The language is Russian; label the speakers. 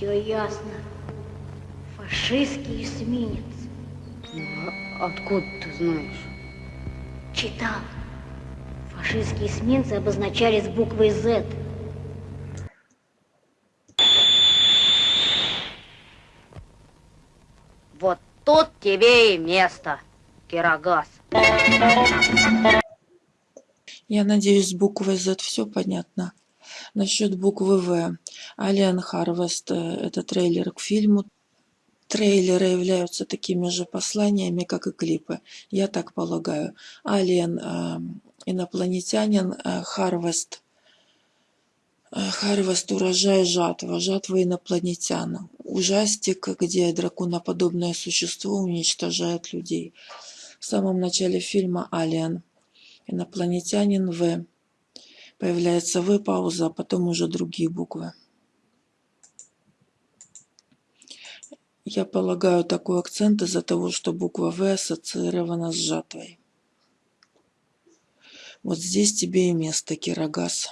Speaker 1: Все ясно. Фашистский эсминец.
Speaker 2: А откуда ты знаешь?
Speaker 1: Читал. Фашистские эсминцы обозначались буквой Z.
Speaker 2: Вот тут тебе и место, Кирогаз.
Speaker 3: Я надеюсь, с буквой Z все понятно. Насчет буквы В. Алиан Харвест – это трейлер к фильму. Трейлеры являются такими же посланиями, как и клипы. Я так полагаю. Алиен э, – инопланетянин, э, Харвест э, – Харвест – урожай жатва, жатва инопланетян. Ужастик, где драконоподобное существо уничтожает людей. В самом начале фильма «Алиен» инопланетянин В. Появляется В, пауза, а потом уже другие буквы. Я полагаю такой акцент из-за того, что буква В ассоциирована с жатвой. Вот здесь тебе и место, Кирогаз.